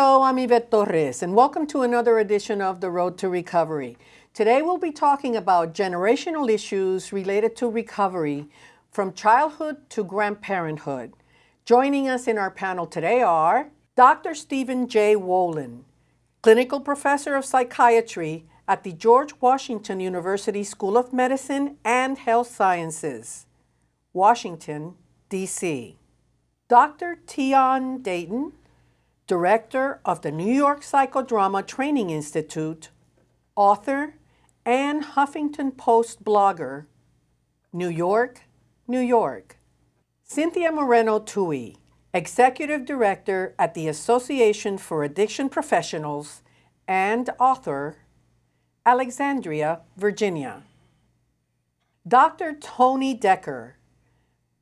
Hello, I'm Yvette Torres, and welcome to another edition of The Road to Recovery. Today we'll be talking about generational issues related to recovery from childhood to grandparenthood. Joining us in our panel today are Dr. Stephen J. Wolin, clinical professor of psychiatry at the George Washington University School of Medicine and Health Sciences, Washington, D.C. Dr. Tian Dayton, director of the New York Psychodrama Training Institute, author, and Huffington Post blogger, New York, New York. Cynthia Moreno Tuohy, executive director at the Association for Addiction Professionals and author, Alexandria, Virginia. Dr. Tony Dekker,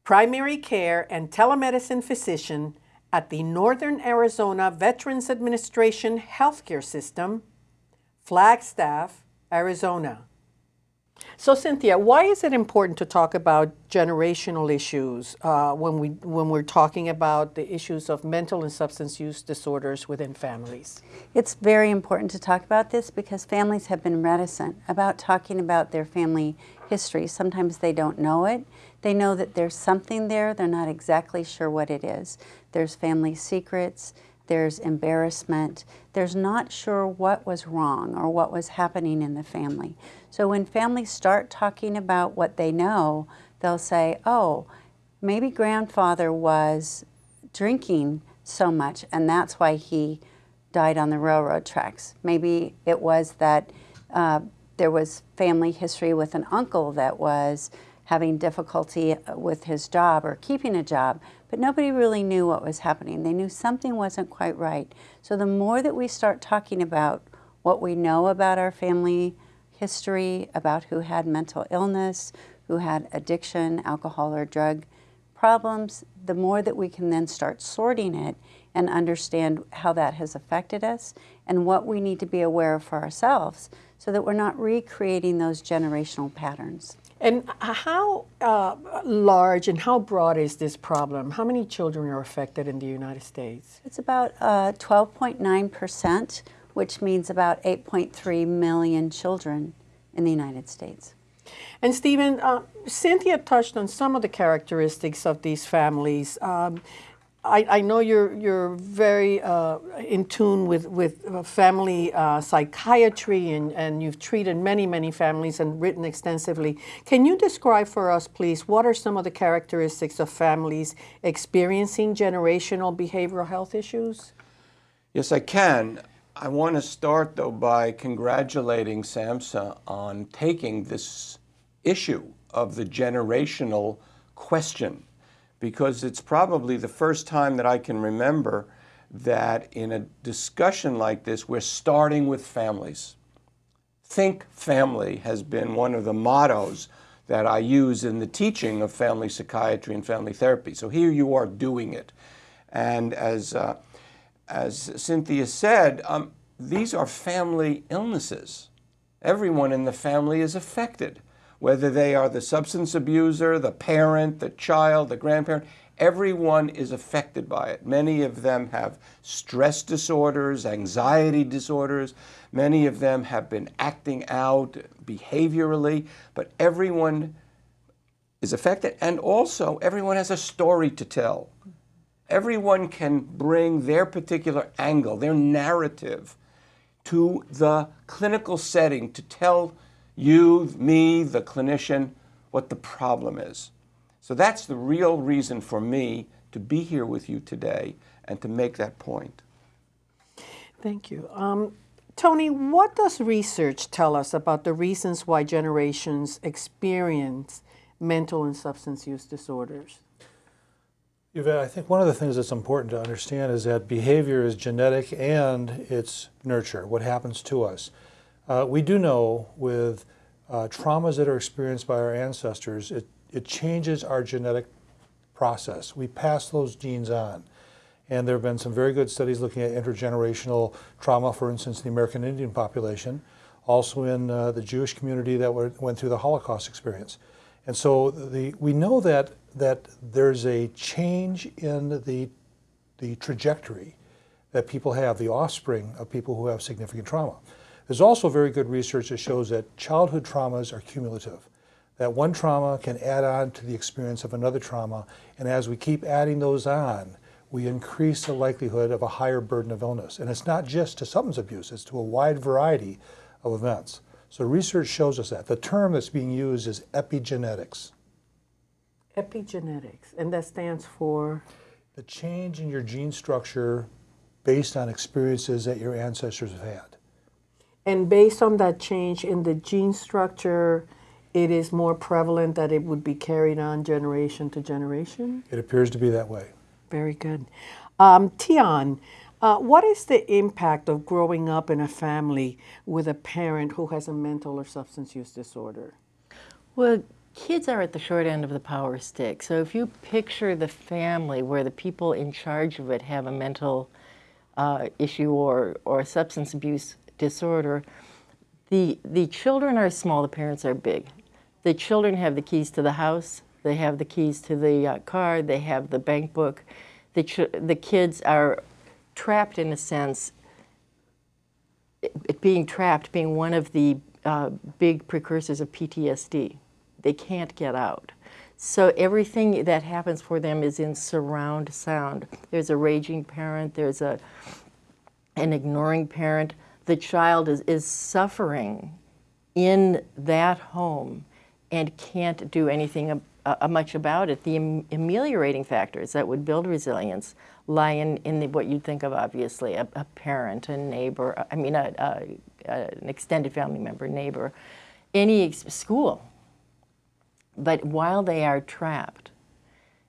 primary care and telemedicine physician at the Northern Arizona Veterans Administration Healthcare System, Flagstaff, Arizona. So Cynthia, why is it important to talk about generational issues uh, when, we, when we're talking about the issues of mental and substance use disorders within families? It's very important to talk about this because families have been reticent about talking about their family history. Sometimes they don't know it. They know that there's something there, they're not exactly sure what it is. There's family secrets, there's embarrassment, there's not sure what was wrong or what was happening in the family. So when families start talking about what they know, they'll say, oh, maybe grandfather was drinking so much and that's why he died on the railroad tracks. Maybe it was that uh, there was family history with an uncle that was having difficulty uh, with his job or keeping a job, but nobody really knew what was happening. They knew something wasn't quite right. So the more that we start talking about what we know about our family history, about who had mental illness, who had addiction, alcohol or drug problems, the more that we can then start sorting it and understand how that has affected us and what we need to be aware of for ourselves so that we're not recreating those generational patterns. And how uh, large and how broad is this problem? How many children are affected in the United States? It's about 12.9%, uh, which means about 8.3 million children in the United States. And Stephen, uh, Cynthia touched on some of the characteristics of these families. Um, I, I, know you're you're very uh, in tune with with uh, family uh, psychiatry and and you've treated many many families and written extensively. Can you describe for us, please, what are some of the characteristics of families experiencing generational behavioral health issues? Yes, I can. I want to start though by congratulating SAMHSA on taking this issue of the generational question because it's probably the first time that I can remember that in a discussion like this, we're starting with families. Think family has been one of the mottos that I use in the teaching of family psychiatry and family therapy. So here you are doing it. And as, uh, as Cynthia said, um, these are family illnesses. Everyone in the family is affected whether they are the substance abuser, the parent, the child, the grandparent, everyone is affected by it. Many of them have stress disorders, anxiety disorders. Many of them have been acting out behaviorally, but everyone is affected. And also, everyone has a story to tell. Everyone can bring their particular angle, their narrative, to the clinical setting to tell you, me, the clinician, what the problem is. So that's the real reason for me to be here with you today and to make that point. Thank you. Um, Tony, what does research tell us about the reasons why generations experience mental and substance use disorders? Yvette, I think one of the things that's important to understand is that behavior is genetic and it's nurture, what happens to us. Uh, we do know with uh, traumas that are experienced by our ancestors, it, it changes our genetic process. We pass those genes on. And there have been some very good studies looking at intergenerational trauma, for instance, the American Indian population, also in uh, the Jewish community that went through the Holocaust experience. And so the, we know that, that there's a change in the, the trajectory that people have, the offspring of people who have significant trauma. There's also very good research that shows that childhood traumas are cumulative. That one trauma can add on to the experience of another trauma, and as we keep adding those on, we increase the likelihood of a higher burden of illness. And it's not just to substance abuse, it's to a wide variety of events. So research shows us that. The term that's being used is epigenetics. Epigenetics, and that stands for The change in your gene structure based on experiences that your ancestors have had. And based on that change in the gene structure, it is more prevalent that it would be carried on generation to generation? It appears to be that way. Very good. Um, Tian, uh, what is the impact of growing up in a family with a parent who has a mental or substance use disorder? Well, kids are at the short end of the power stick. So if you picture the family where the people in charge of it have a mental uh, issue or, or substance abuse disorder, the, the children are small, the parents are big. The children have the keys to the house, they have the keys to the uh, car, they have the bank book. The, the kids are trapped in a sense it, it being trapped being one of the uh, big precursors of PTSD. They can't get out. So everything that happens for them is in surround sound. There's a raging parent, there's a an ignoring parent. The child is, is suffering in that home and can't do anything ab- uh, much about it. The am- ameliorating factors that would build resilience lie in, in the, what you'd think of, obviously, a, a parent, a neighbor, I mean, a, a, an extended family member, neighbor, any school. But while they are trapped,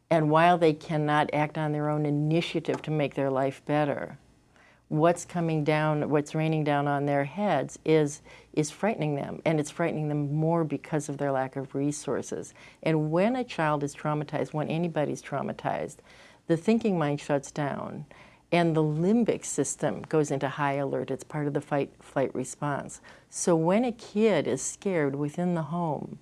and while they cannot act on their own initiative to make their life better, what's coming down, what's raining down on their heads is, is frightening them. And it's frightening them more because of their lack of resources. And when a child is traumatized, when anybody's traumatized, the thinking mind shuts down and the limbic system goes into high alert. It's part of the fight flight response. So when a kid is scared within the home,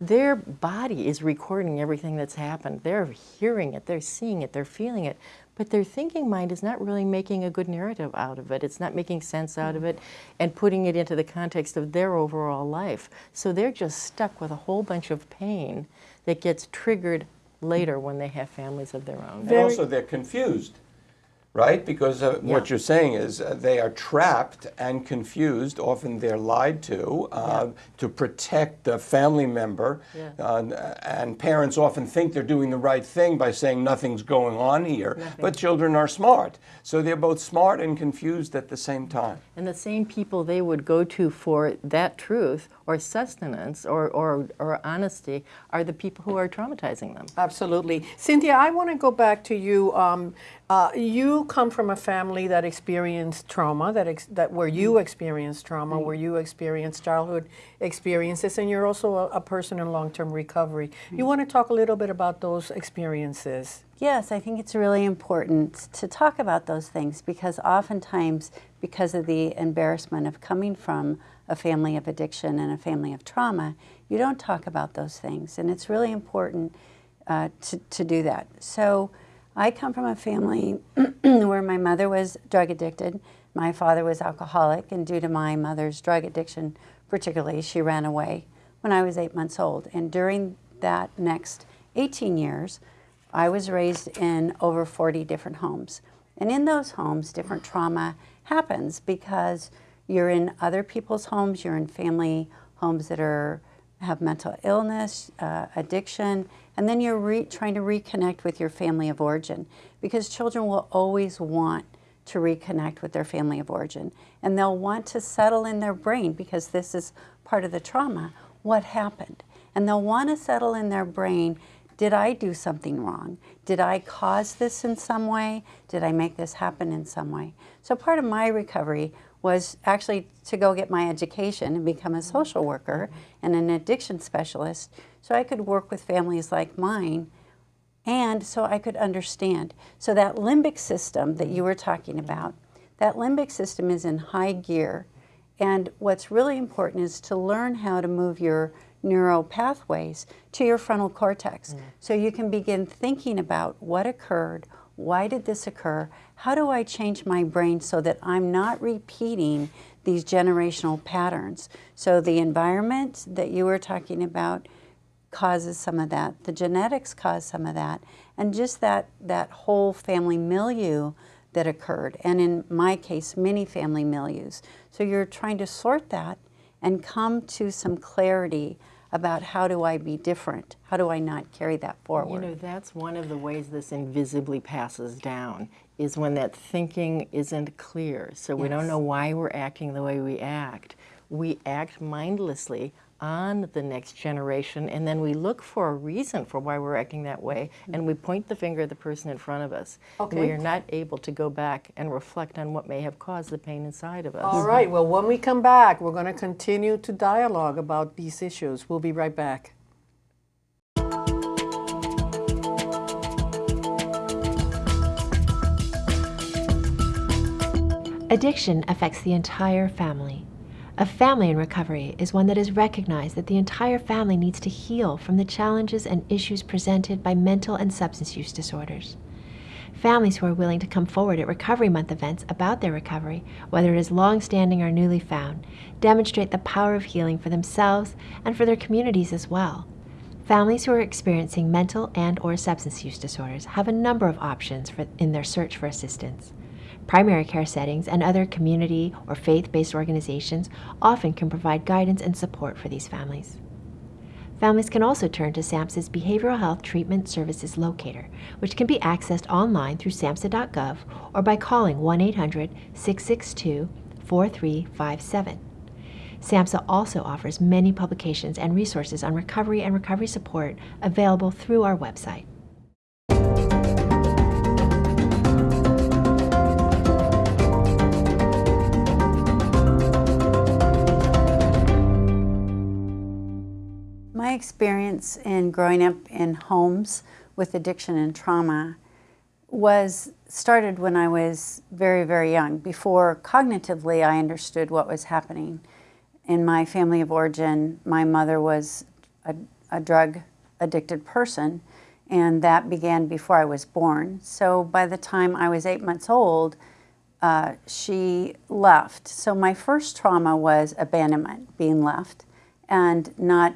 their body is recording everything that's happened. They're hearing it, they're seeing it, they're feeling it, but their thinking mind is not really making a good narrative out of it. It's not making sense out of mm. it and putting it into the context of their overall life. So they're just stuck with a whole bunch of pain that gets triggered later when they have families of their own. And also, they're confused, right? Because uh, what you're saying is uh, they are trapped and confused. Often they're lied to uh, to protect a family member. Yeah. Uh, and parents often think they're doing the right thing by saying nothing's going on here. But children are smart. So they're both smart and confused at the same time. And the same people they would go to for that truth or sustenance or, or, or honesty are the people who are traumatizing them. Absolutely. Cynthia, I want to go back to you. Um, uh, you come from a family that experienced trauma, that, ex- that where you experienced trauma, where you experienced childhood experiences, and you're also a, a person in long-term recovery. You want to talk a little bit about those experiences? Yes, I think it's really important to talk about those things because oftentimes, because of the embarrassment of coming from a family of addiction and a family of trauma, you don't talk about those things. And it's really important uh, to, to do that. So, I come from a family where my mother was drug addicted, my father was alcoholic, and due to my mother's drug addiction, particularly, she ran away when I was eight months old. And during that next 18 years, I was raised in over 40 different homes. And in those homes, different trauma happens because you're in other people's homes, you're in family homes that are have mental illness, uh, addiction, and then you're re- trying to reconnect with your family of origin because children will always want to reconnect with their family of origin and they'll want to settle in their brain because this is part of the trauma what happened and they'll want to settle in their brain did I do something wrong? Did I cause this in some way? Did I make this happen in some way? So part of my recovery was actually to go get my education and become a social worker and an addiction specialist so I could work with families like mine and so I could understand. So that limbic system that you were talking about, that limbic system is in high gear. And what's really important is to learn how to move your neural pathways to your frontal cortex. Mm. So you can begin thinking about what occurred, why did this occur, how do I change my brain so that I'm not repeating these generational patterns. So the environment that you were talking about causes some of that, the genetics cause some of that, and just that, that whole family milieu that occurred, and in my case, many family milieus. So you're trying to sort that and come to some clarity about how do I be different? How do I not carry that forward? You know, that's one of the ways this invisibly passes down is when that thinking isn't clear. So we don't know why we're acting the way we act. We act mindlessly on the next generation and then we look for a reason for why we're acting that way and we point the finger at the person in front of us. Okay. We are not able to go back and reflect on what may have caused the pain inside of us. All right, well, when we come back, we're going to continue to dialogue about these issues. We'll be right back. Addiction affects the entire family. A family in recovery is one that has recognized that the entire family needs to heal from the challenges and issues presented by mental and substance use disorders. Families who are willing to come forward at Recovery Month events about their recovery, whether it is long standing or newly found, demonstrate the power of healing for themselves and for their communities as well. Families who are experiencing mental and or substance use disorders have a number of options for, in their search for assistance. Primary care settings and other community or faith-based organizations often can provide guidance and support for these families. Families can also turn to SAMHSA's Behavioral Health Treatment Services Locator, which can be accessed online through SAMHSA.gov or by calling 1-800-662-4357. SAMHSA also offers many publications and resources on recovery and recovery support available through our website. Experience in growing up in homes with addiction and trauma was started when I was very, very young. Before cognitively I understood what was happening. In my family of origin, my mother was a, a drug addicted person, and that began before I was born. So by the time I was eight months old, uh, she left. So my first trauma was abandonment, being left, and not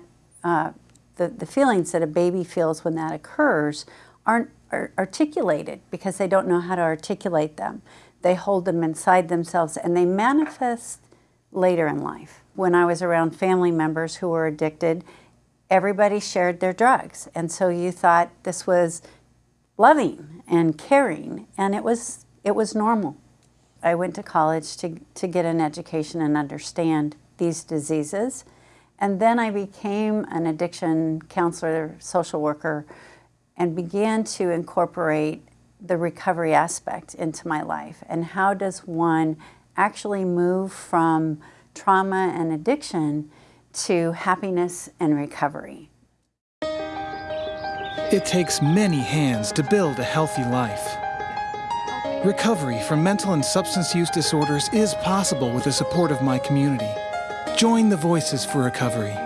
uh, the, the feelings that a baby feels when that occurs aren't ar- articulated because they don't know how to articulate them. They hold them inside themselves and they manifest later in life. When I was around family members who were addicted, everybody shared their drugs. And so you thought this was loving and caring, and it was, it was normal. I went to college to, to get an education and understand these diseases. And then I became an addiction counselor, social worker, and began to incorporate the recovery aspect into my life. And how does one actually move from trauma and addiction to happiness and recovery? It takes many hands to build a healthy life. Recovery from mental and substance use disorders is possible with the support of my community. Join the Voices for Recovery.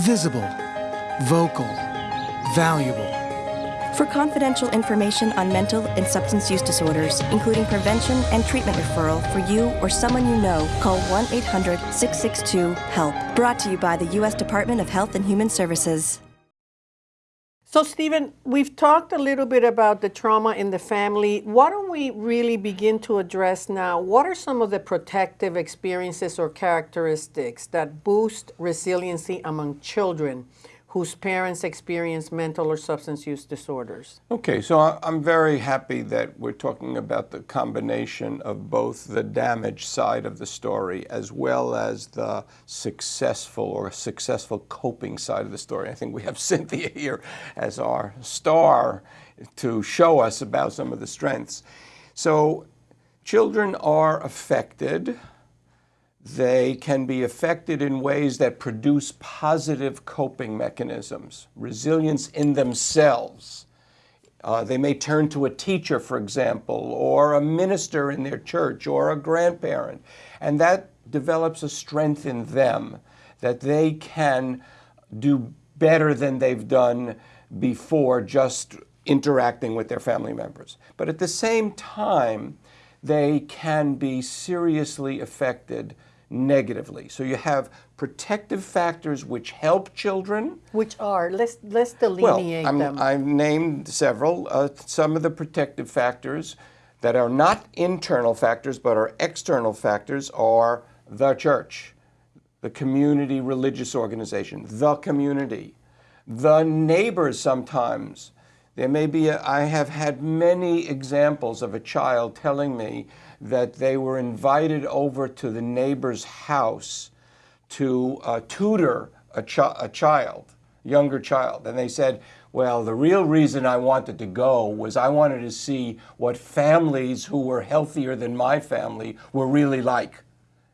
Visible, vocal, valuable. For confidential information on mental and substance use disorders, including prevention and treatment referral for you or someone you know, call 1 800 662 HELP. Brought to you by the U.S. Department of Health and Human Services. So, Stephen, we've talked a little bit about the trauma in the family. Why don't we really begin to address now what are some of the protective experiences or characteristics that boost resiliency among children whose parents experience mental or substance use disorders? Okay, so I'm very happy that we're talking about the combination of both the damage side of the story as well as the successful or successful coping side of the story. I think we have Cynthia here as our star to show us about some of the strengths. So, children are affected they can be affected in ways that produce positive coping mechanisms, resilience in themselves. Uh, they may turn to a teacher, for example, or a minister in their church, or a grandparent, and that develops a strength in them that they can do better than they've done before just interacting with their family members. But at the same time, they can be seriously affected negatively. So you have protective factors which help children. Which are, let's, let's delineate I'm- them. I've named several. Uh, some of the protective factors that are not internal factors but are external factors are the church, the community religious organization, the community, the neighbors sometimes. There may be, a, I have had many examples of a child telling me that they were invited over to the neighbor's house to uh, tutor a, chi- a child, younger child. And they said, well, the real reason I wanted to go was I wanted to see what families who were healthier than my family were really like.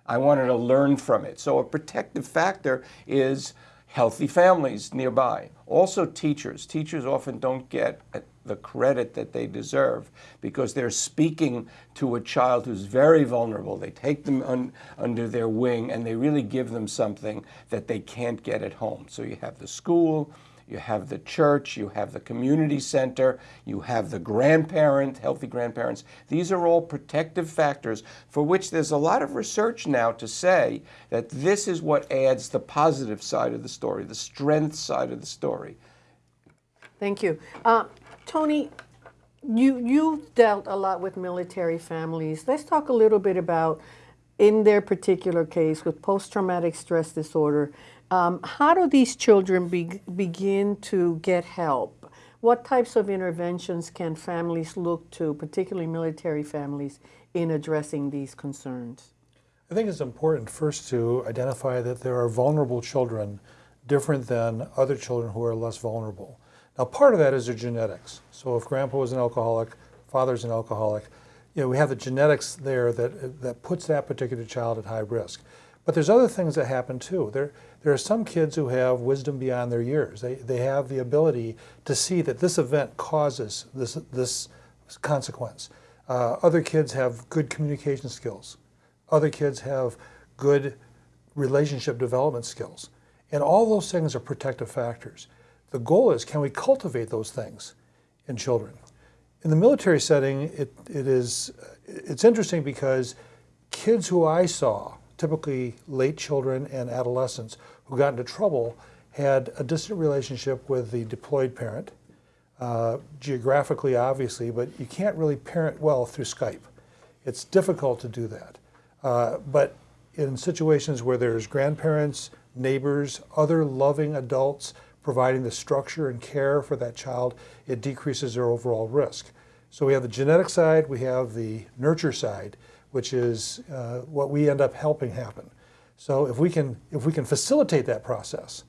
I wanted to learn from it. So a protective factor is healthy families nearby. Also teachers. Teachers often don't get the credit that they deserve because they're speaking to a child who's very vulnerable. They take them un, under their wing and they really give them something that they can't get at home. So you have the school, you have the church, you have the community center, you have the grandparent, healthy grandparents. These are all protective factors for which there's a lot of research now to say that this is what adds the positive side of the story, the strength side of the story. Thank you. Uh, Tony, you, you've dealt a lot with military families. Let's talk a little bit about, in their particular case, with post-traumatic stress disorder, um, how do these children be, begin to get help? What types of interventions can families look to, particularly military families, in addressing these concerns? I think it's important first to identify that there are vulnerable children different than other children who are less vulnerable. Now, part of that is their genetics. So if grandpa was an alcoholic, father's an alcoholic, you know, we have the genetics there that, that puts that particular child at high risk. But there's other things that happen too. There, there are some kids who have wisdom beyond their years. They, they have the ability to see that this event causes this, this consequence. Uh, other kids have good communication skills. Other kids have good relationship development skills. And all those things are protective factors. The goal is, can we cultivate those things in children? In the military setting, it, it is, it's interesting because kids who I saw, typically late children and adolescents who got into trouble, had a distant relationship with the deployed parent, uh, geographically obviously, but you can't really parent well through Skype. It's difficult to do that. Uh, but in situations where there's grandparents, neighbors, other loving adults providing the structure and care for that child, it decreases their overall risk. So we have the genetic side, we have the nurture side, which is uh, what we end up helping happen. So if we can if we can facilitate that process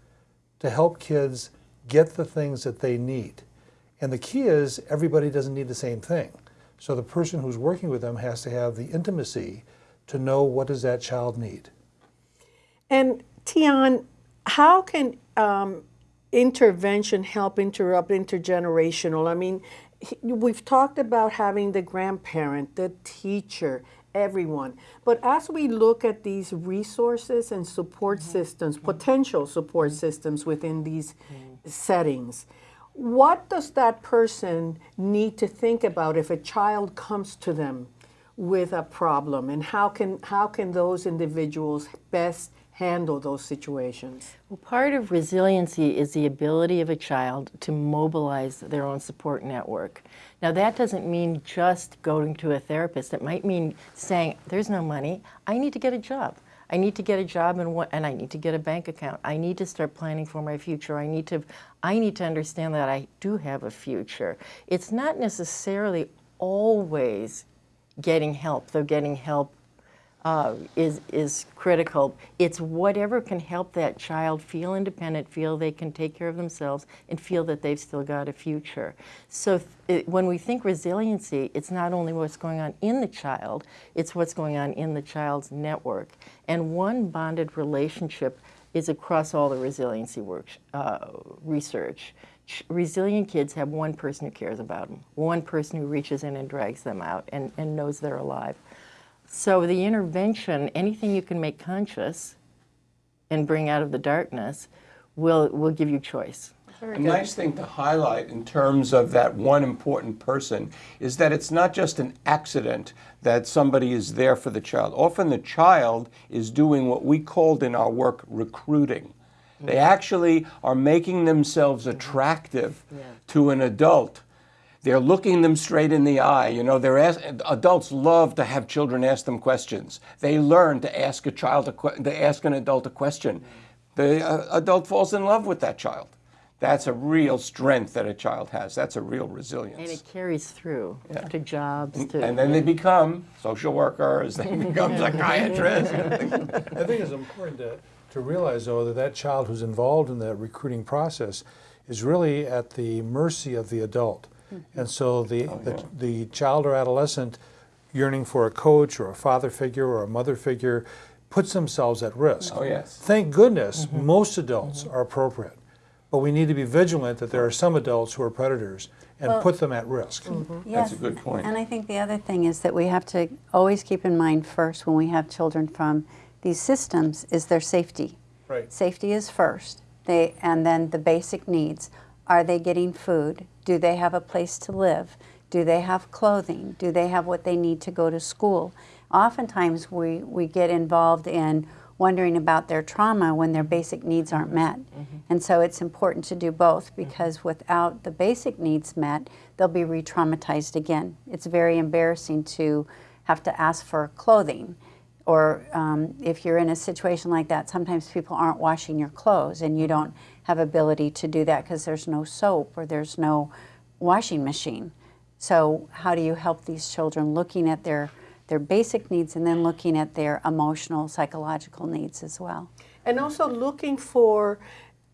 to help kids get the things that they need, and the key is everybody doesn't need the same thing. So the person who's working with them has to have the intimacy to know what does that child need. And Tian, how can um, intervention help interrupt intergenerational? I mean, we've talked about having the grandparent, the teacher, everyone. But as we look at these resources and support mm-hmm. systems, mm-hmm. potential support mm-hmm. systems within these settings, what does that person need to think about if a child comes to them with a problem? And how can how can those individuals best handle those situations? Well, part of resiliency is the ability of a child to mobilize their own support network. Now, that doesn't mean just going to a therapist. It might mean saying, There's no money, I need to get a job. I need to get a job and, what, and I need to get a bank account. I need to start planning for my future. I need to I need to understand that I do have a future. It's not necessarily always getting help, though getting help uh, is, is critical. It's whatever can help that child feel independent, feel they can take care of themselves, and feel that they've still got a future. So it, when we think resiliency, it's not only what's going on in the child, it's what's going on in the child's network. And one bonded relationship is across all the resiliency work, uh, research. Ch- Resilient kids have one person who cares about them, one person who reaches in and drags them out and, and knows they're alive. So the intervention, anything you can make conscious and bring out of the darkness, we'll, we'll give you choice. A nice thing to highlight in terms of that one important person is that it's not just an accident that somebody is there for the child. Often the child is doing what we called in our work recruiting. They mm-hmm. actually are making themselves mm-hmm. attractive to an adult. They're looking them straight in the eye. You know, they're ask, adults love to have children ask them questions. They learn to ask a child a to ask an adult a question. The uh, adult falls in love with that child. That's a real strength that a child has. That's a real resilience. And it carries through to jobs, to And then they become social workers, they become psychiatrists. I think it's important to, to realize, though, that that child who's involved in that recruiting process is really at the mercy of the adult. Mm-hmm. And so the, oh, the, the child or adolescent yearning for a coach or a father figure or a mother figure puts themselves at risk. Oh, yes. Thank goodness mm-hmm. most adults mm-hmm. are appropriate. But we need to be vigilant that there are some adults who are predators and put them at risk. Yes. That's a good point. And I think the other thing is that we have to always keep in mind first when we have children from these systems is their safety. Right. Safety is first. They and then the basic needs. Are they getting food? Do they have a place to live? Do they have clothing? Do they have what they need to go to school? Oftentimes we, we get involved in wondering about their trauma when their basic needs aren't met. Mm-hmm. And so it's important to do both because mm-hmm. without the basic needs met, they'll be re traumatized again. It's very embarrassing to have to ask for clothing. Or um, if you're in a situation like that, sometimes people aren't washing your clothes and you don't have ability to do that because there's no soap or there's no washing machine. So how do you help these children looking at their their basic needs and then looking at their emotional, psychological needs as well? And also looking for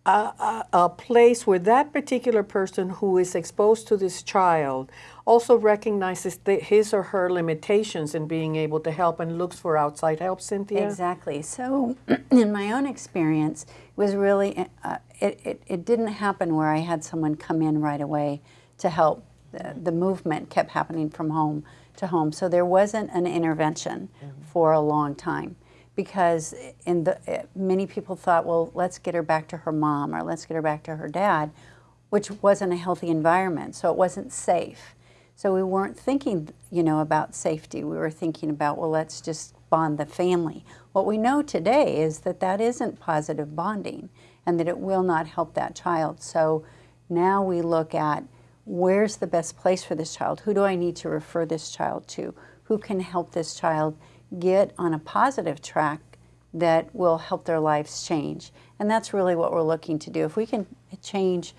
a, a, a place where that particular person who is exposed to this child also recognizes the, his or her limitations in being able to help and looks for outside help, Cynthia? Exactly. So, in my own experience, it was really uh, it, it, it didn't happen where I had someone come in right away to help. The, the movement kept happening from home to home, so there wasn't an intervention for a long time because in the uh, many people thought, well, let's get her back to her mom or let's get her back to her dad, which wasn't a healthy environment, so it wasn't safe. So we weren't thinking, you know, about safety. We were thinking about, well, let's just bond the family. What we know today is that that isn't positive bonding and that it will not help that child. So now we look at where's the best place for this child? Who do I need to refer this child to? Who can help this child get on a positive track that will help their lives change? And that's really what we're looking to do. If we can change,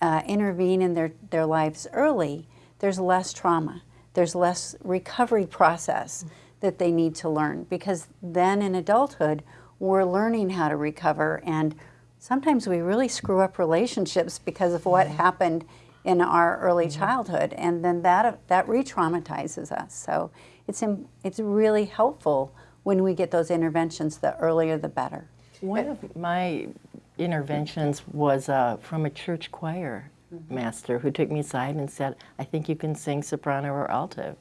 uh, intervene in their, their lives early, there's less trauma, there's less recovery process that they need to learn. Because then in adulthood, we're learning how to recover. And sometimes we really screw up relationships because of what happened in our early childhood. And then that that re-traumatizes us. So it's im- it's really helpful when we get those interventions the earlier the better One of my interventions was uh, from a church choir master who took me aside and said, I think you can sing soprano or alto.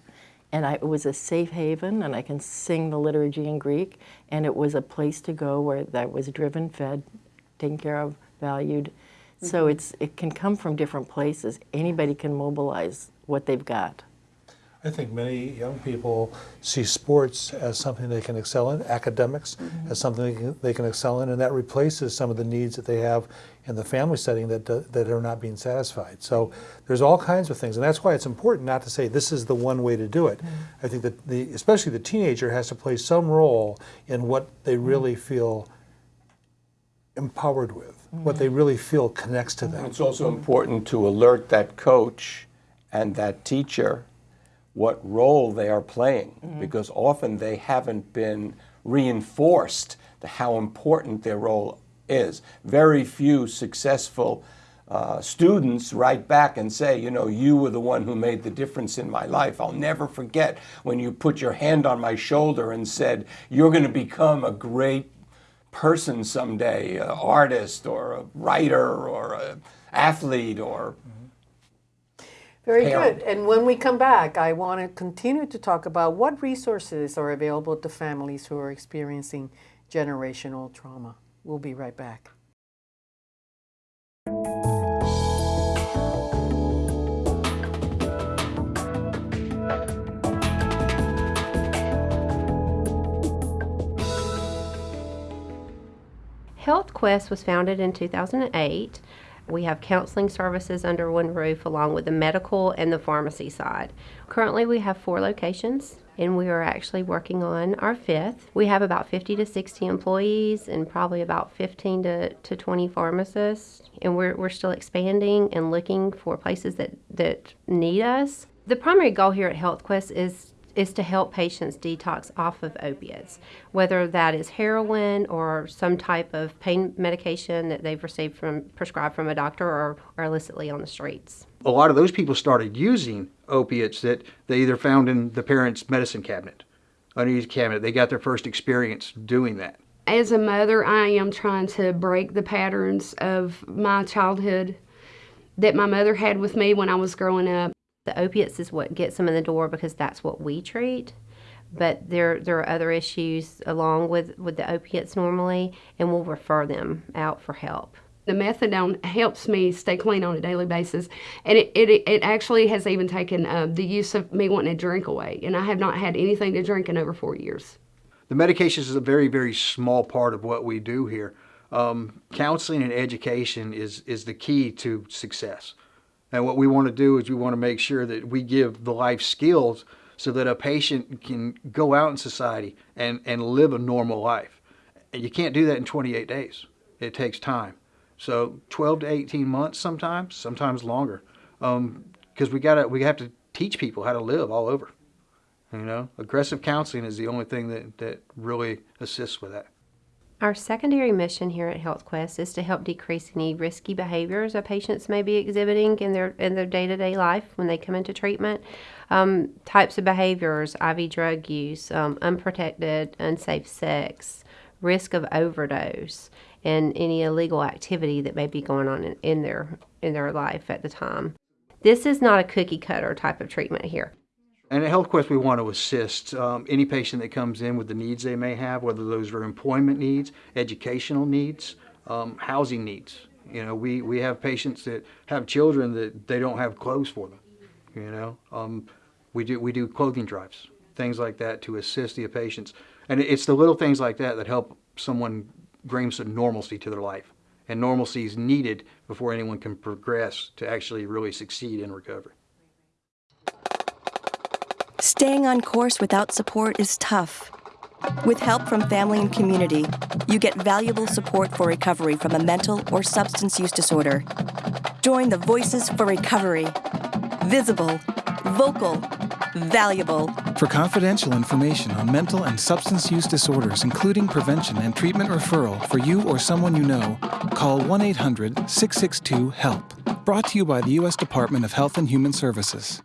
And I, it was a safe haven, and I can sing the liturgy in Greek, and it was a place to go where I was driven, fed, taken care of, valued. So it's, it can come from different places. Anybody can mobilize what they've got. I think many young people see sports as something they can excel in, academics mm-hmm. as something they can, they can excel in, and that replaces some of the needs that they have in the family setting that, that are not being satisfied. So there's all kinds of things, and that's why it's important not to say this is the one way to do it. Mm-hmm. I think that the, especially the teenager has to play some role in what they mm-hmm. really feel empowered with, what they really feel connects to them. It's also important to alert that coach and that teacher what role they are playing because often they haven't been reinforced to how important their role is. Very few successful uh, students write back and say, you know, you were the one who made the difference in my life. I'll never forget when you put your hand on my shoulder and said, you're going to become a great person someday, an artist or a writer or an athlete or very good. And when we come back, I want to continue to talk about what resources are available to families who are experiencing generational trauma. We'll be right back. HealthQuest was founded in 2008 we have counseling services under one roof along with the medical and the pharmacy side. Currently, we have four locations and we are actually working on our fifth. We have about 50 to 60 employees and probably about 15 to, to 20 pharmacists. And we're, we're still expanding and looking for places that, that need us. The primary goal here at Health Quest is is to help patients detox off of opiates, whether that is heroin or some type of pain medication that they've received from prescribed from a doctor or, or illicitly on the streets. A lot of those people started using opiates that they either found in the parents' medicine cabinet, underneath the cabinet. They got their first experience doing that. As a mother, I am trying to break the patterns of my childhood that my mother had with me when I was growing up. The opiates is what gets them in the door because that's what we treat. But there, there are other issues along with, with the opiates normally, and we'll refer them out for help. The methadone helps me stay clean on a daily basis, and it, it, it actually has even taken uh, the use of me wanting to drink away, and I have not had anything to drink in over four years. The medications is a very, very small part of what we do here. Um, counseling and education is, is the key to success. And what we want to do is we want to make sure that we give the life skills so that a patient can go out in society and, and live a normal life. And you can't do that in 28 days. It takes time. So 12 to 18 months sometimes, sometimes longer. Because um, we gotta, we have to teach people how to live all over. You know, aggressive counseling is the only thing that, that really assists with that. Our secondary mission here at HealthQuest is to help decrease any risky behaviors that patients may be exhibiting in their in their day-to-day life when they come into treatment. Um, types of behaviors, IV drug use, um, unprotected, unsafe sex, risk of overdose, and any illegal activity that may be going on in, in their in their life at the time. This is not a cookie cutter type of treatment here. And at HealthQuest, we want to assist um, any patient that comes in with the needs they may have, whether those are employment needs, educational needs, um, housing needs. You know, we, we have patients that have children that they don't have clothes for them. You know, um, we do we do clothing drives, things like that to assist the patients, and it's the little things like that that help someone bring some normalcy to their life. And normalcy is needed before anyone can progress to actually really succeed in recovery. Staying on course without support is tough. With help from family and community, you get valuable support for recovery from a mental or substance use disorder. Join the Voices for Recovery. Visible, vocal, valuable. For confidential information on mental and substance use disorders, including prevention and treatment referral for you or someone you know, call 1 800 662 HELP. Brought to you by the U.S. Department of Health and Human Services.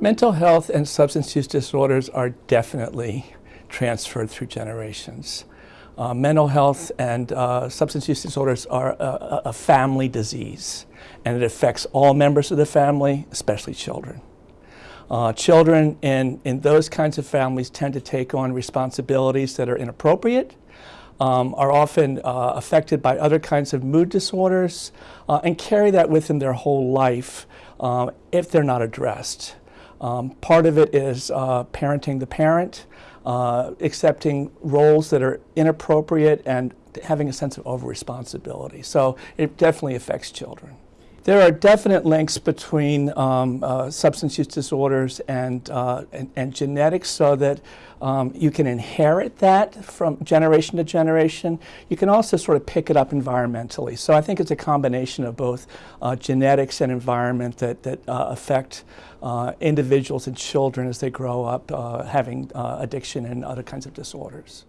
Mental health and substance use disorders are definitely transferred through generations. Uh, mental health and uh, substance use disorders are a, a, family disease, and it affects all members of the family, especially children. Uh, children in, in those kinds of families tend to take on responsibilities that are inappropriate, um, are often uh, affected by other kinds of mood disorders, uh, and carry that with them their whole life uh, if they're not addressed. Um, part of it is uh, parenting the parent, uh, accepting roles that are inappropriate and having a sense of over-responsibility. So it definitely affects children. There are definite links between um, uh, substance use disorders and, uh, and, and, genetics so that um, you can inherit that from generation to generation. You can also sort of pick it up environmentally. So I think it's a combination of both uh, genetics and environment that, that uh, affect uh, individuals and children as they grow up uh, having addiction and other kinds of disorders.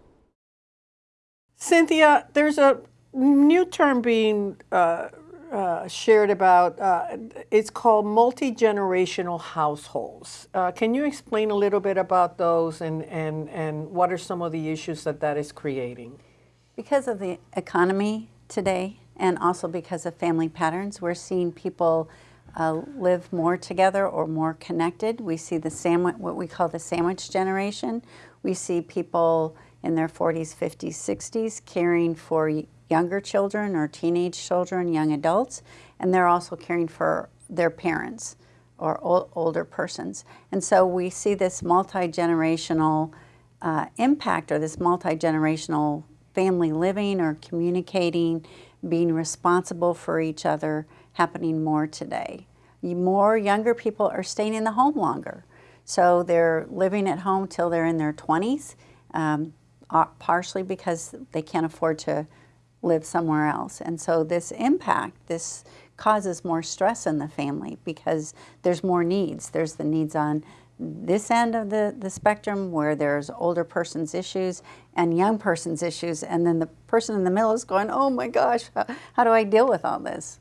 Cynthia, there's a new term being uh, shared about, uh, it's called multi-generational households. Uh, can you explain a little bit about those and, and, and what are some of the issues that that is creating? Because of the economy today and also because of family patterns, we're seeing people uh, live more together or more connected. We see the sandwich, what we call the sandwich generation. We see people in their 40s, 50s, 60s caring for younger children or teenage children, young adults, and they're also caring for their parents or ol- older persons. And so we see this multi-generational uh, impact or this multi-generational family living or communicating, being responsible for each other happening more today. More younger people are staying in the home longer. So they're living at home till they're in their 20s, um, uh, partially because they can't afford to live somewhere else. And so this impact, this causes more stress in the family because there's more needs. There's the needs on this end of the, the spectrum where there's older person's issues and young person's issues, and then the person in the middle is going, oh my gosh, how, how do I deal with all this?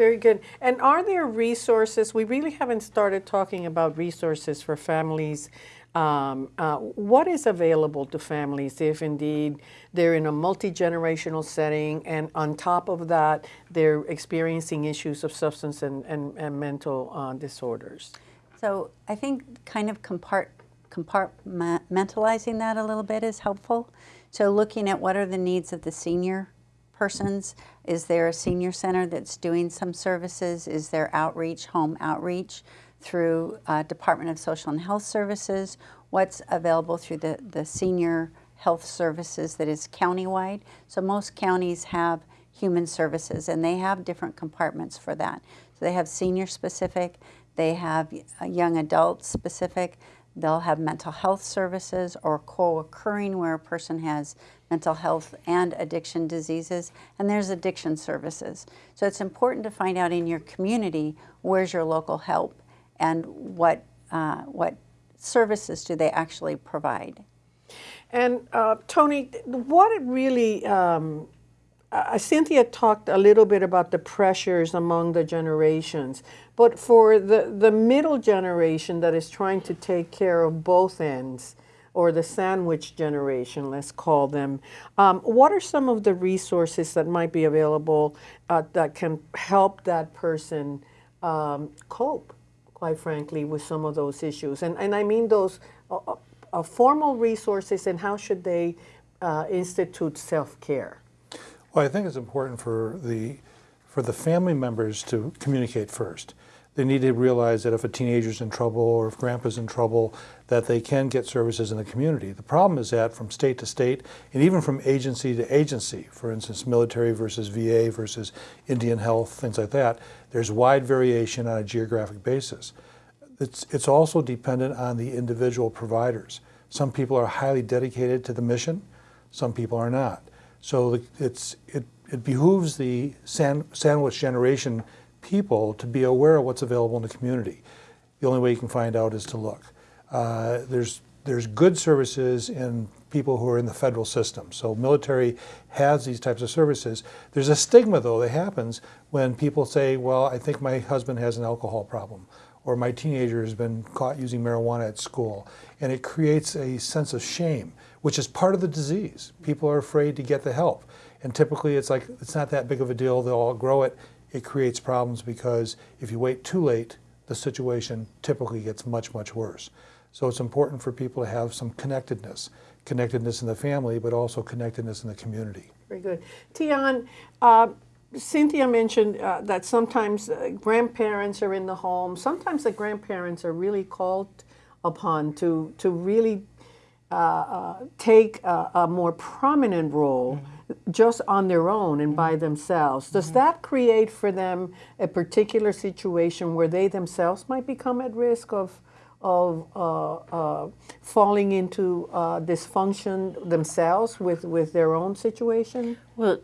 Very good. And are there resources? We really haven't started talking about resources for families. Um, uh, what is available to families if indeed they're in a multi generational setting and on top of that they're experiencing issues of substance and, and, and mental uh, disorders? So I think kind of compart compartmentalizing that a little bit is helpful. So looking at what are the needs of the senior persons. Is there a senior center that's doing some services? Is there outreach, home outreach through uh, Department of Social and Health Services? What's available through the, the senior health services that is countywide? So most counties have human services and they have different compartments for that. So they have senior specific, they have young adult specific, they'll have mental health services or co-occurring where a person has mental health and addiction diseases, and there's addiction services. So it's important to find out in your community where's your local help and what, uh, what services do they actually provide. And uh, Tony, what it really, um, uh, Cynthia talked a little bit about the pressures among the generations, but for the, the middle generation that is trying to take care of both ends, or the sandwich generation, let's call them. Um, what are some of the resources that might be available uh, that can help that person um, cope, quite frankly, with some of those issues? And, and I mean those uh, uh, formal resources and how should they uh, institute self-care? Well, I think it's important for the, for the family members to communicate first they need to realize that if a teenager's in trouble or if grandpa's in trouble, that they can get services in the community. The problem is that from state to state and even from agency to agency, for instance, military versus VA versus Indian health, things like that, there's wide variation on a geographic basis. It's, it's also dependent on the individual providers. Some people are highly dedicated to the mission, some people are not. So it's, it, it behooves the sandwich generation people to be aware of what's available in the community. The only way you can find out is to look. Uh, there's, there's good services in people who are in the federal system. So military has these types of services. There's a stigma though that happens when people say, well, I think my husband has an alcohol problem or my teenager has been caught using marijuana at school. And it creates a sense of shame, which is part of the disease. People are afraid to get the help. And typically it's like, it's not that big of a deal, they'll all grow it it creates problems because if you wait too late, the situation typically gets much, much worse. So it's important for people to have some connectedness, connectedness in the family, but also connectedness in the community. Very good. Tian, uh, Cynthia mentioned uh, that sometimes uh, grandparents are in the home. Sometimes the grandparents are really called upon to, to really uh, take a, a, more prominent role mm -hmm just on their own and by themselves. Does mm -hmm. that create for them a particular situation where they themselves might become at risk of of uh, uh, falling into uh, dysfunction themselves with, with their own situation? Well,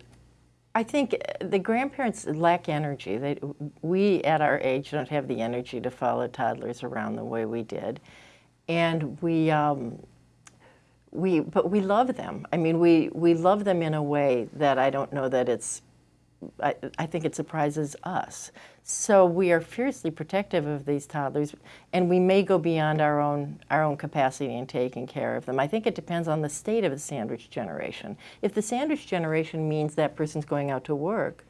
I think the grandparents lack energy. They, we, at our age, don't have the energy to follow toddlers around the way we did. And we, um, we, but we love them. I mean, we, we love them in a way that I don't know that it's, I, I think it surprises us. So we are fiercely protective of these toddlers, and we may go beyond our own, our own capacity in taking care of them. I think it depends on the state of the sandwich generation. If the sandwich generation means that person's going out to work,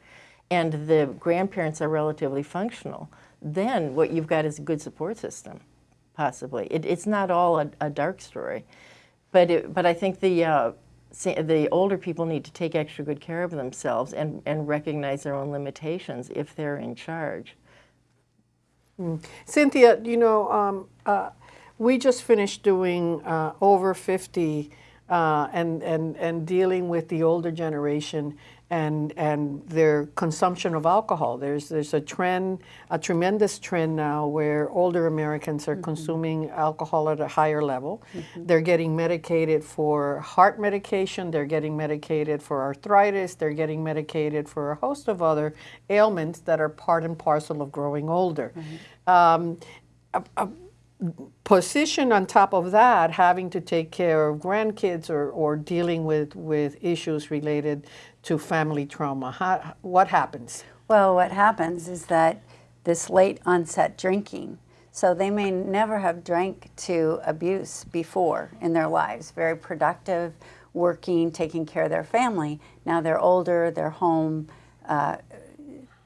and the grandparents are relatively functional, then what you've got is a good support system, possibly. It, it's not all a, a dark story. But, it, but I think the, uh, the older people need to take extra good care of themselves and, and recognize their own limitations if they're in charge. Cynthia, you know, um, uh, we just finished doing uh, over 50 uh, and, and, and dealing with the older generation and, and their consumption of alcohol. There's, there's a trend, a tremendous trend now where older Americans are mm-hmm. consuming alcohol at a higher level. Mm-hmm. They're getting medicated for heart medication, they're getting medicated for arthritis, they're getting medicated for a host of other ailments that are part and parcel of growing older. Mm-hmm. Um, a- a position on top of that, having to take care of grandkids or, or dealing with, with issues related to family trauma. How, what happens? Well, what happens is that this late onset drinking, so they may never have drank to abuse before in their lives, very productive, working, taking care of their family. Now they're older, they're home, uh,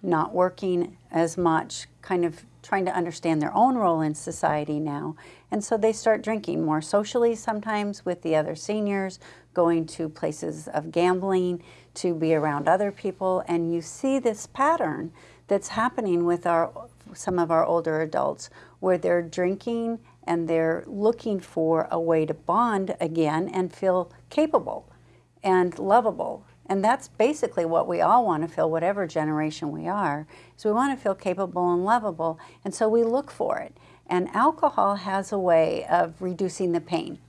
not working as much, kind of trying to understand their own role in society now. And so they start drinking more socially sometimes with the other seniors, going to places of gambling to be around other people. And you see this pattern that's happening with our some of our older adults where they're drinking and they're looking for a way to bond again and feel capable and lovable. And that's basically what we all want to feel, whatever generation we are, is we want to feel capable and lovable. And so we look for it. And alcohol has a way of reducing the pain.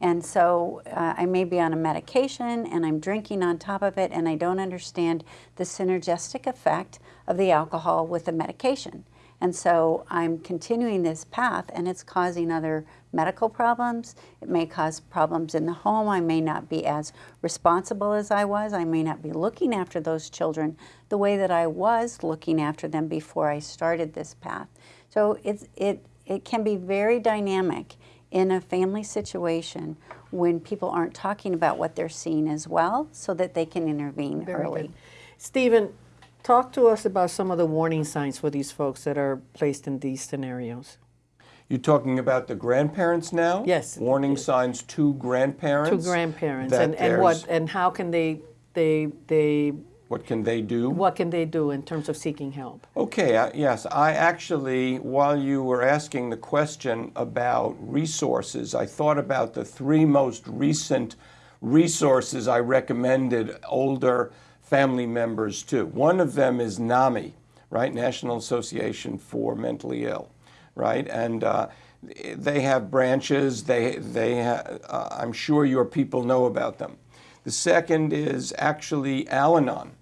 And so uh, I may be on a medication and I'm drinking on top of it and I don't understand the synergistic effect of the alcohol with the medication. And so I'm continuing this path and it's causing other medical problems. It may cause problems in the home. I may not be as responsible as I was. I may not be looking after those children the way that I was looking after them before I started this path. So it's, it, it can be very dynamic in a family situation when people aren't talking about what they're seeing as well so that they can intervene Very early. good. Stephen, talk to us about some of the warning signs for these folks that are placed in these scenarios. You're talking about the grandparents now? Yes. Warning signs to grandparents? To grandparents and, and what and how can they they they What can they do? what can they do in terms of seeking help? Okay, yes, I actually, while you were asking the question about resources, I thought about the three most recent resources I recommended older family members too. One of them is NAMI, right? National Association for Mentally Ill, right? And uh, they have branches. They, they uh, I'm sure your people know about them. The second is actually Al Anon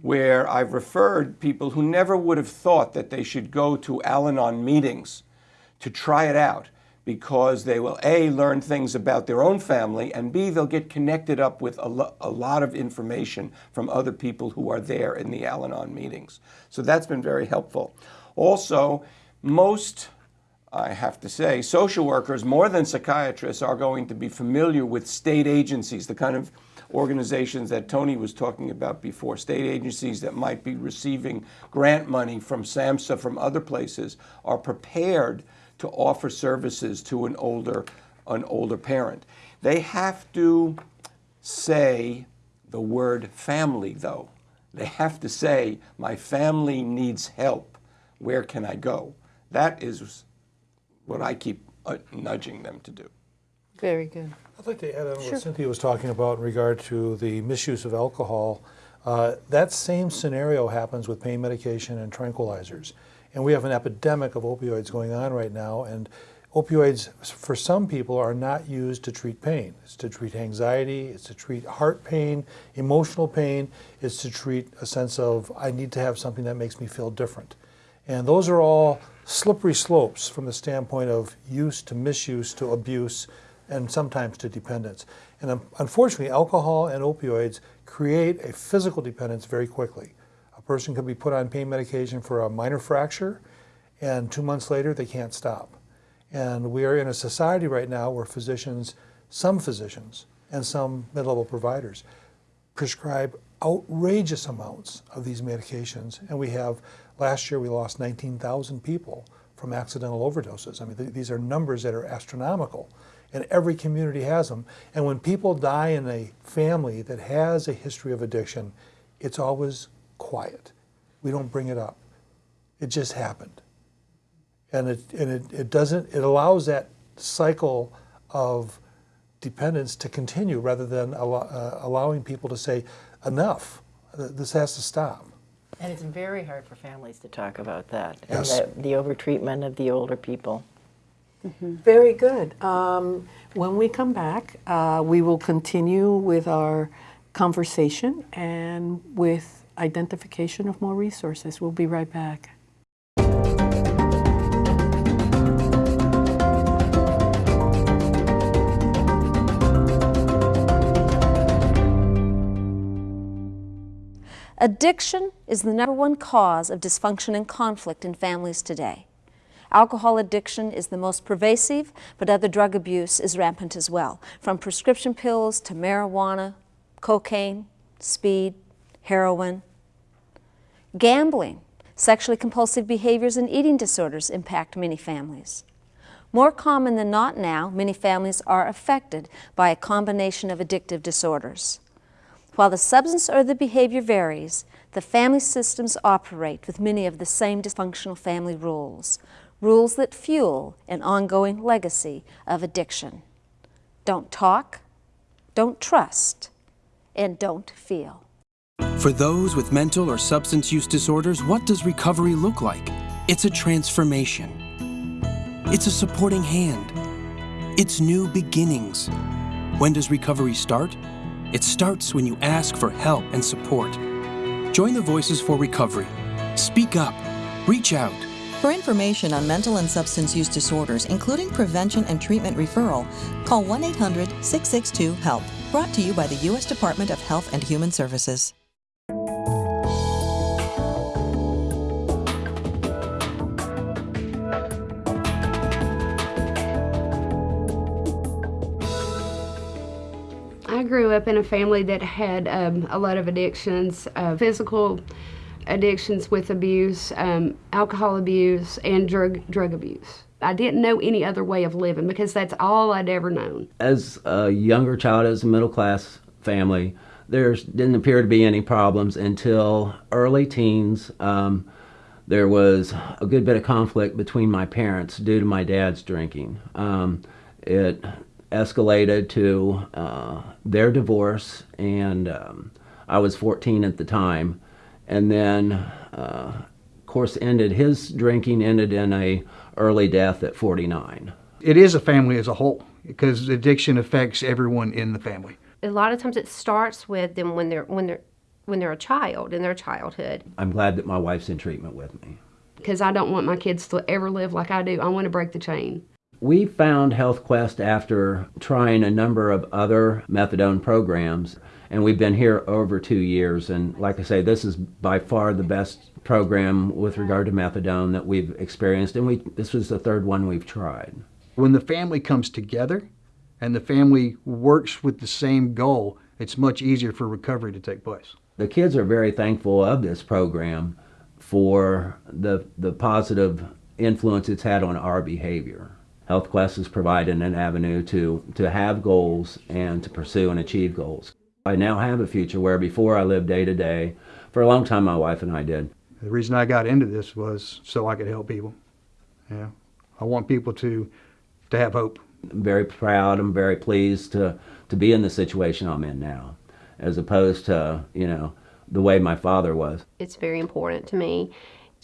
where I've referred people who never would have thought that they should go to Al Anon meetings to try it out because they will A, learn things about their own family, and B, they'll get connected up with a, lo- a lot of information from other people who are there in the Al Anon meetings. So that's been very helpful. Also, most I have to say, social workers, more than psychiatrists, are going to be familiar with state agencies, the kind of organizations that Tony was talking about before, state agencies that might be receiving grant money from SAMHSA, from other places, are prepared to offer services to an older, an older parent. They have to say the word family, though. They have to say, my family needs help. Where can I go? That is what I keep uh, nudging them to do. Very good. I'd like to add on what Cynthia was talking about in regard to the misuse of alcohol. Uh, that same scenario happens with pain medication and tranquilizers. And we have an epidemic of opioids going on right now. And opioids, for some people, are not used to treat pain. It's to treat anxiety, it's to treat heart pain, emotional pain, it's to treat a sense of, I need to have something that makes me feel different. And those are all slippery slopes from the standpoint of use to misuse to abuse and sometimes to dependence. And unfortunately, alcohol and opioids create a physical dependence very quickly. Person can be put on pain medication for a minor fracture, and two months later, they can't stop. And we are in a society right now where physicians, some physicians, and some mid level providers prescribe outrageous amounts of these medications. And we have, last year, we lost 19,000 people from accidental overdoses. I mean, th- these are numbers that are astronomical. And every community has them. And when people die in a family that has a history of addiction, it's always quiet. We don't bring it up. It just happened. And it, and it, it doesn't, it allows that cycle of dependence to continue rather than allow, uh, allowing people to say, enough, this has to stop. And it's very hard for families to talk about that. Yes. And the, the overtreatment of the older people. Very good. Um, when we come back, uh, we will continue with our conversation and with identification of more resources. We'll be right back. Addiction is the number one cause of dysfunction and conflict in families today. Alcohol addiction is the most pervasive, but other drug abuse is rampant as well, from prescription pills to marijuana, cocaine, speed, heroin. Gambling, sexually compulsive behaviors, and eating disorders impact many families. More common than not now, many families are affected by a combination of addictive disorders. While the substance or the behavior varies, the family systems operate with many of the same dysfunctional family rules, rules that fuel an ongoing legacy of addiction. Don't talk, don't trust, and don't feel. For those with mental or substance use disorders, what does recovery look like? It's a transformation. It's a supporting hand. It's new beginnings. When does recovery start? It starts when you ask for help and support. Join the Voices for Recovery. Speak up. Reach out. For information on mental and substance use disorders, including prevention and treatment referral, call 1 800 662 HELP. Brought to you by the U.S. Department of Health and Human Services. Grew up in a family that had um, a lot of addictions, uh, physical addictions with abuse, um, alcohol abuse, and drug drug abuse. I didn't know any other way of living because that's all I'd ever known. As a younger child, as a middle class family, there didn't appear to be any problems until early teens. Um, there was a good bit of conflict between my parents due to my dad's drinking. Um, it escalated to uh, their divorce, and um, I was 14 at the time. And then, uh, of course, ended his drinking ended in a early death at 49. It is a family as a whole because addiction affects everyone in the family. A lot of times it starts with them when they're when they're when they're a child in their childhood. I'm glad that my wife's in treatment with me. Because I don't want my kids to ever live like I do. I want to break the chain. We found HealthQuest after trying a number of other methadone programs, and we've been here over two years. And like I say, this is by far the best program with regard to methadone that we've experienced, and we this was the third one we've tried. When the family comes together and the family works with the same goal, it's much easier for recovery to take place. The kids are very thankful of this program for the the positive influence it's had on our behavior. HealthQuest has provided an avenue to, to have goals and to pursue and achieve goals. I now have a future where before I lived day to day. For a long time, my wife and I did. The reason I got into this was so I could help people. Yeah, I want people to to have hope. I'm very proud. I'm very pleased to to be in the situation I'm in now, as opposed to you know the way my father was. It's very important to me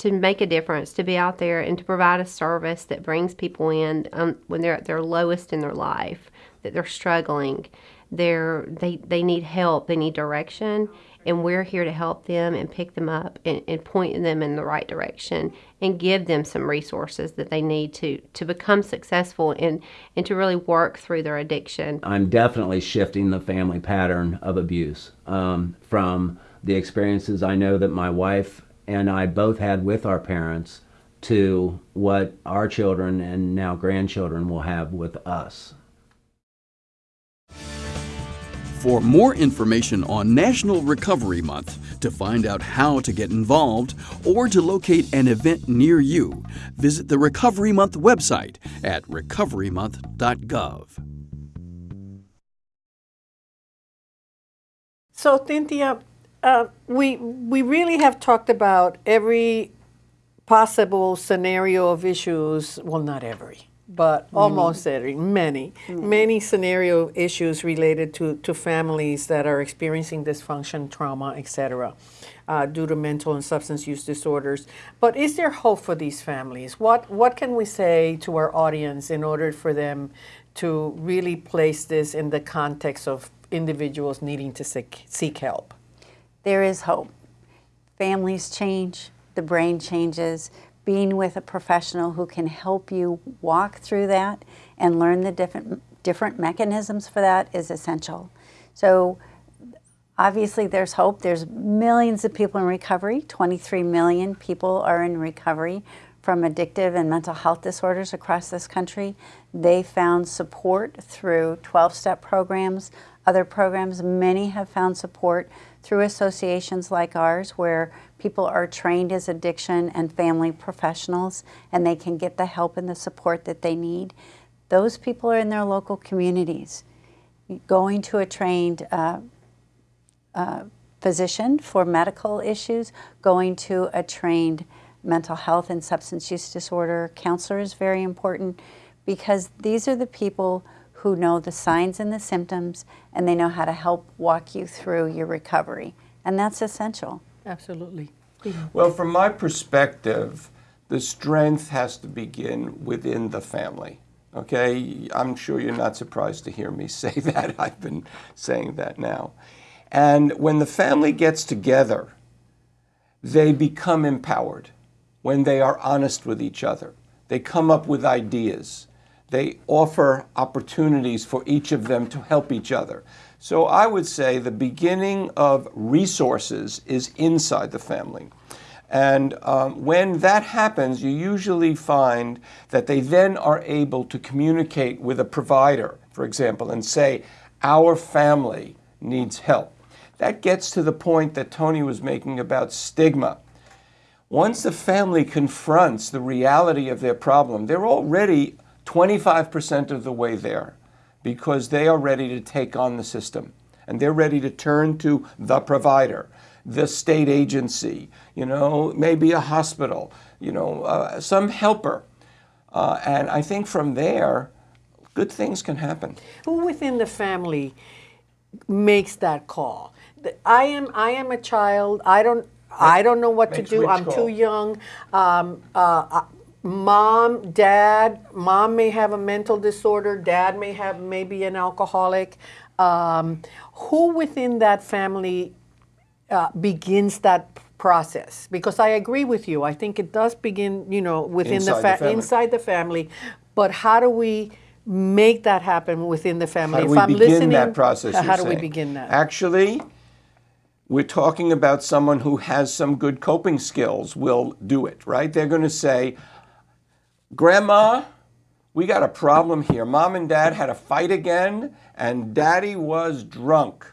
to make a difference, to be out there and to provide a service that brings people in um, when they're at their lowest in their life, that they're struggling, they're they they need help, they need direction, and we're here to help them and pick them up and, and point them in the right direction and give them some resources that they need to to become successful and and to really work through their addiction. I'm definitely shifting the family pattern of abuse um, from the experiences I know that my wife and I both had with our parents to what our children and now grandchildren will have with us. For more information on National Recovery Month, to find out how to get involved, or to locate an event near you, visit the Recovery Month website at recoverymonth.gov. So, Cynthia, uh, we we really have talked about every possible scenario of issues, well, not every, but almost every, many, many scenario issues related to, to families that are experiencing dysfunction, trauma, etc., uh, due to mental and substance use disorders. But is there hope for these families? What, what can we say to our audience in order for them to really place this in the context of individuals needing to seek, seek help? There is hope. Families change, the brain changes. Being with a professional who can help you walk through that and learn the different, different mechanisms for that is essential. So obviously there's hope. There's millions of people in recovery. 23 million people are in recovery from addictive and mental health disorders across this country. They found support through 12-step programs, other programs. Many have found support through associations like ours where people are trained as addiction and family professionals and they can get the help and the support that they need. Those people are in their local communities. Going to a trained uh, uh, physician for medical issues, going to a trained mental health and substance use disorder counselor is very important because these are the people who know the signs and the symptoms and they know how to help walk you through your recovery. And that's essential. Absolutely. Well, from my perspective, the strength has to begin within the family. Okay, I'm sure you're not surprised to hear me say that. I've been saying that now. And when the family gets together, they become empowered when they are honest with each other. They come up with ideas. They offer opportunities for each of them to help each other. So I would say the beginning of resources is inside the family. And um, when that happens, you usually find that they then are able to communicate with a provider, for example, and say, Our family needs help. That gets to the point that Tony was making about stigma. Once the family confronts the reality of their problem, they're already 25% of the way there because they are ready to take on the system and they're ready to turn to the provider, the state agency, you know, maybe a hospital, you know, uh, some helper. Uh, and I think from there, good things can happen. Who within the family makes that call? I am I am a child. I don't I don't know what to do. I'm call? too young. Um, uh, mom, dad, mom may have a mental disorder, dad may have maybe an alcoholic. Um, who within that family uh, begins that process? Because I agree with you. I think it does begin, you know, within inside the, the inside the family. But how do we make that happen within the family? How do if I'm begin listening, that process? How do saying? we begin that? Actually, we're talking about someone who has some good coping skills will do it, right? They're going to say, Grandma, we got a problem here. Mom and dad had a fight again, and daddy was drunk.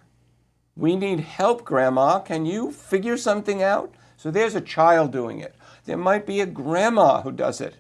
We need help, Grandma. Can you figure something out? So there's a child doing it. There might be a grandma who does it,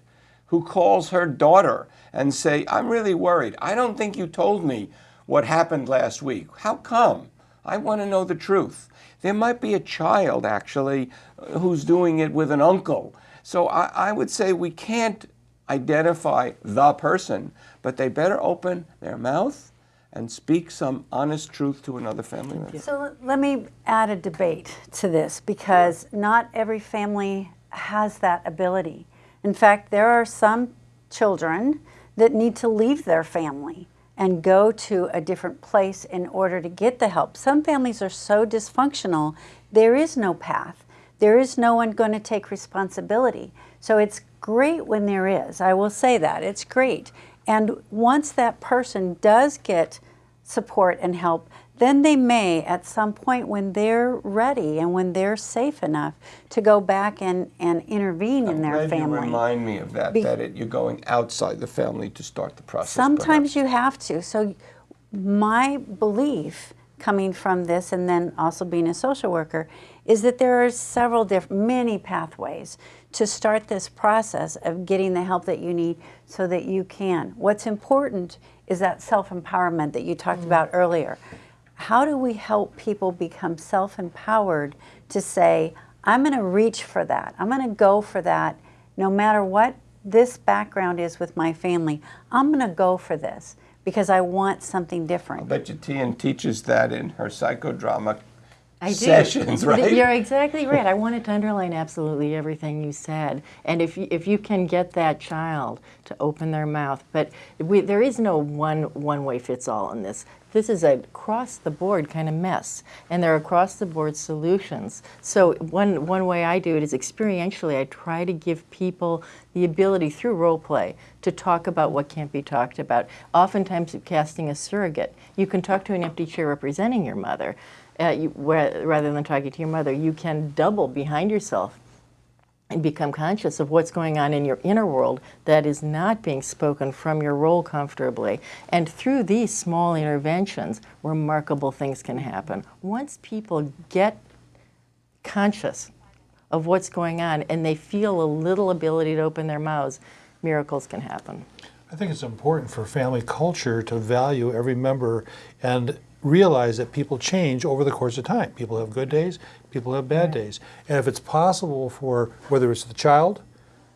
who calls her daughter and say, I'm really worried. I don't think you told me what happened last week. How come? I want to know the truth. There might be a child, actually, who's doing it with an uncle. So I, I would say we can't identify the person, but they better open their mouth and speak some honest truth to another family member. So let me add a debate to this because not every family has that ability. In fact, there are some children that need to leave their family and go to a different place in order to get the help. Some families are so dysfunctional, there is no path. There is no one going to take responsibility. So it's great when there is. I will say that. It's great. And once that person does get support and help, then they may, at some point when they're ready and when they're safe enough, to go back and, and intervene I'm in their family. You remind me of that, Be that it, you're going outside the family to start the process. Sometimes perhaps. you have to. So my belief coming from this and then also being a social worker is that there are several different, many pathways to start this process of getting the help that you need so that you can. What's important is that self-empowerment that you talked mm. about earlier. How do we help people become self-empowered to say, I'm going to reach for that. I'm going to go for that no matter what this background is with my family, I'm going to go for this because I want something different. I different. bet you Tian teaches that in her psychodrama I do. sessions, right? You're exactly right. I wanted to underline absolutely everything you said. And if you, if you can get that child to open their mouth, but we, there is no one one way fits all in this. This is a cross the board kind of mess, and there are across the board solutions. So one one way I do it is experientially. I try to give people the ability through role play to talk about what can't be talked about. Oftentimes, casting a surrogate, you can talk to an empty chair representing your mother uh, you, rather than talking to your mother, you can double behind yourself and become conscious of what's going on in your inner world that is not being spoken from your role comfortably. And through these small interventions, remarkable things can happen. Once people get conscious of what's going on and they feel a little ability to open their mouths, miracles can happen. I think it's important for family culture to value every member and realize that people change over the course of time. People have good days, people have bad days. And if it's possible for whether it's the child,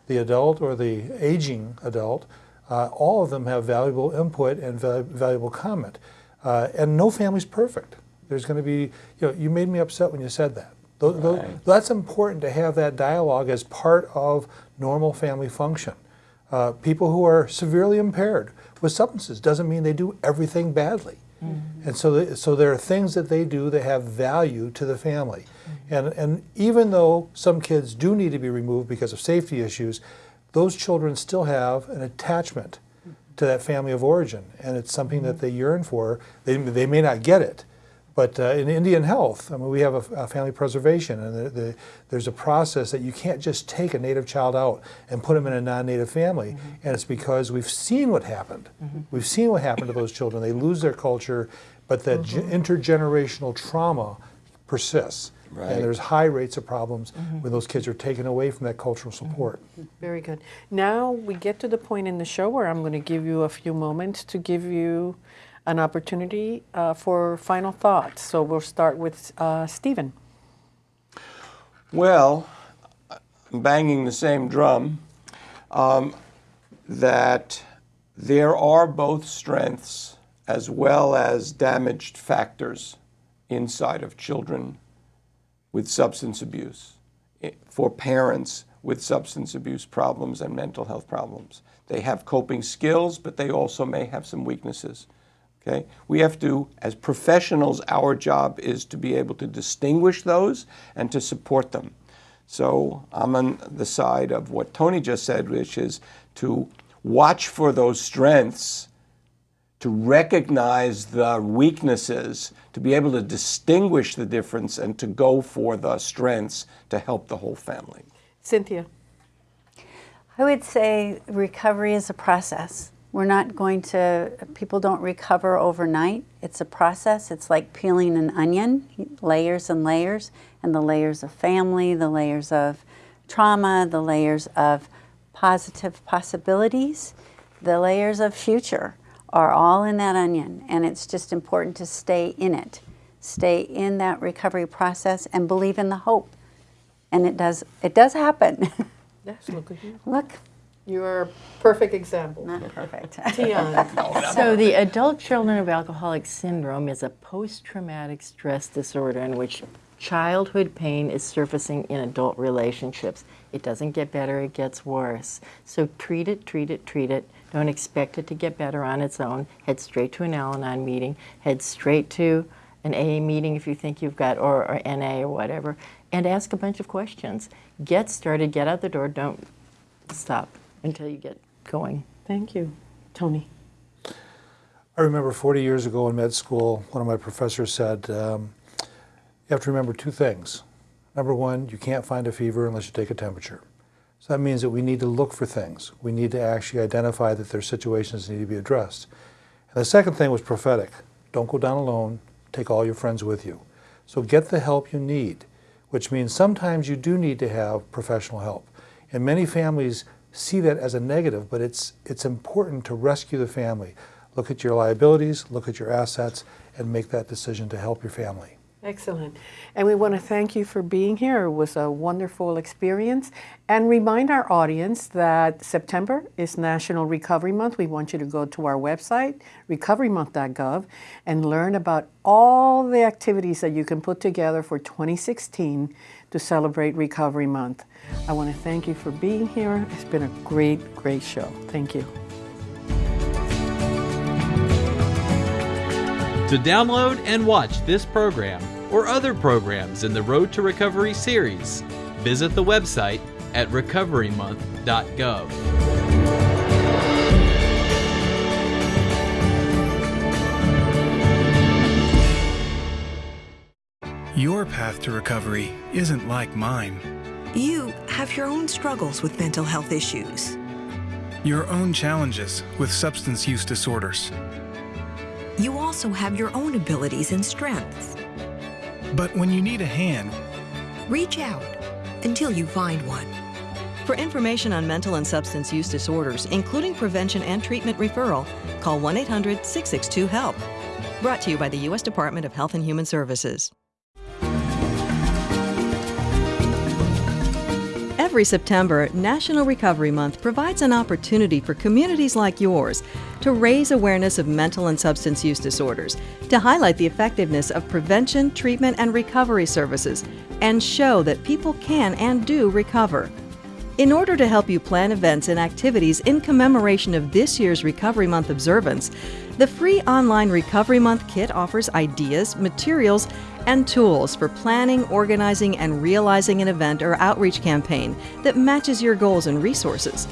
the adult, or the aging adult, uh, all of them have valuable input and val- valuable comment. Uh, and no family's perfect. There's going to be, you know, you made me upset when you said that. Right. that's important to have that dialogue as part of normal family function. Uh, people who are severely impaired with substances doesn't mean they do everything badly. Mm-hmm. And so, th- so there are things that they do that have value to the family. Mm-hmm. And, and even though some kids do need to be removed because of safety issues, those children still have an attachment to that family of origin. And it's something that mm-hmm. they yearn for. They, they may not get it, but uh, in Indian health, I mean, we have a, a family preservation, and the, the, there's a process that you can't just take a native child out and put them in a non-native family, mm-hmm. and it's because we've seen what happened. Mm-hmm. We've seen what happened to those children. They lose their culture, but that mm-hmm. ge- intergenerational trauma persists, Right. and there's high rates of problems when those kids are taken away from that cultural support. Very good. Now we get to the point in the show where I'm going to give you a few moments to give you an opportunity uh, for final thoughts. So we'll start with uh, Stephen. Well, I'm banging the same drum. Um, that there are both strengths as well as damaged factors inside of children with substance abuse, for parents with substance abuse problems and mental health problems. They have coping skills, but they also may have some weaknesses. Okay? We have to, as professionals, our job is to be able to distinguish those and to support them. So I'm on the side of what Tony just said, which is to watch for those strengths, to recognize the weaknesses, to be able to distinguish the difference, and to go for the strengths to help the whole family. Cynthia. I would say recovery is a process. We're not going to, people don't recover overnight. It's a process. It's like peeling an onion, layers and layers, and the layers of family, the layers of trauma, the layers of positive possibilities, the layers of future are all in that onion. And it's just important to stay in it, stay in that recovery process, and believe in the hope. And it does, it does happen. Yes, look at you. Look, You are a perfect example. not perfect. So the adult children of alcoholic syndrome is a post-traumatic stress disorder in which childhood pain is surfacing in adult relationships. It doesn't get better, it gets worse. So treat it, treat it, treat it. Don't expect it to get better on its own. Head straight to an Al-Anon meeting. Head straight to an AA meeting if you think you've got, or, or NA or whatever, and ask a bunch of questions. Get started, get out the door, don't stop until you get going. Thank you. Tony. I remember 40 years ago in med school, one of my professors said, um, you have to remember two things. Number one, you can't find a fever unless you take a temperature. So that means that we need to look for things. We need to actually identify that there's situations that need to be addressed. And the second thing was prophetic. Don't go down alone. Take all your friends with you. So get the help you need, which means sometimes you do need to have professional help. And many families see that as a negative, but it's, it's important to rescue the family. Look at your liabilities, look at your assets, and make that decision to help your family. Excellent. And we want to thank you for being here. It was a wonderful experience. And remind our audience that September is National Recovery Month. We want you to go to our website, recoverymonth.gov, and learn about all the activities that you can put together for 2016 to celebrate Recovery Month. I want to thank you for being here. It's been a great, great show. Thank you. To download and watch this program or other programs in the Road to Recovery series, visit the website at recoverymonth.gov. Your path to recovery isn't like mine. You have your own struggles with mental health issues. Your own challenges with substance use disorders. You also have your own abilities and strengths. But when you need a hand, reach out until you find one. For information on mental and substance use disorders, including prevention and treatment referral, call 1 800 662 HELP. Brought to you by the U.S. Department of Health and Human Services. Every September, National Recovery Month provides an opportunity for communities like yours to raise awareness of mental and substance use disorders, to highlight the effectiveness of prevention, treatment, and recovery services, and show that people can and do recover. In order to help you plan events and activities in commemoration of this year's Recovery Month observance, the free online Recovery Month kit offers ideas, materials, and tools for planning, organizing, and realizing an event or outreach campaign that matches your goals and resources.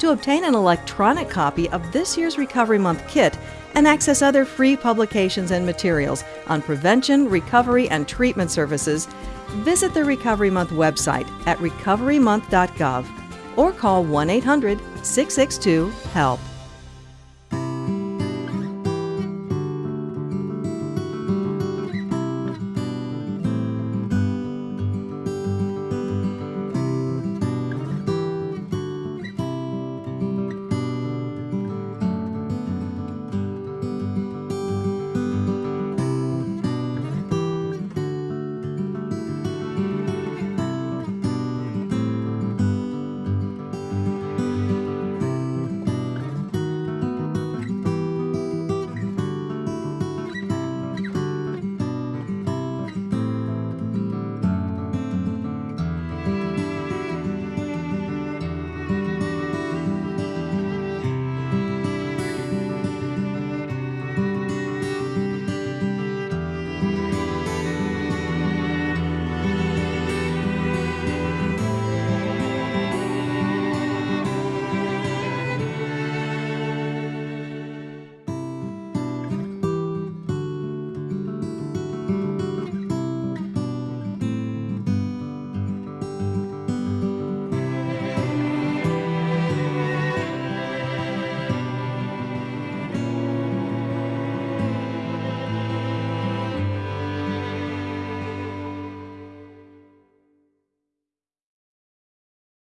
To obtain an electronic copy of this year's Recovery Month kit and access other free publications and materials on prevention, recovery, and treatment services, visit the Recovery Month website at recoverymonth.gov or call 1 800 662 HELP.